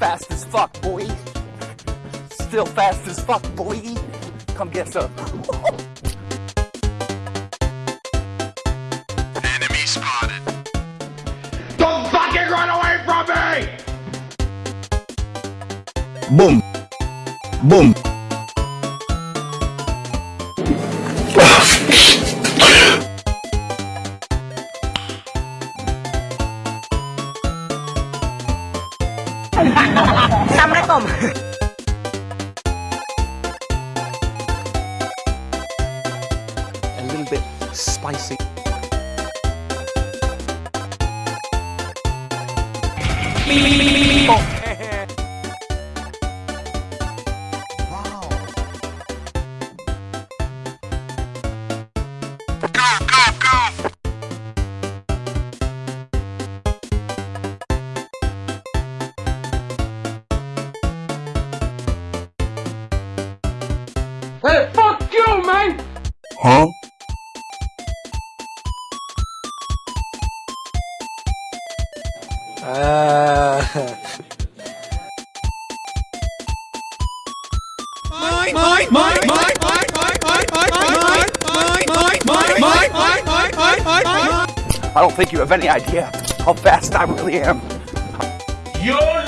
fast as fuck, boy. Still fast as fuck, boy. Come get some. Enemy spotted. Don't fucking run away from me! Boom. Boom. Samrekom. A little bit spicy. Beep, beep, beep, Hey, fuck you, man! Huh? I don't think you have any idea how fast I really am. YOLO!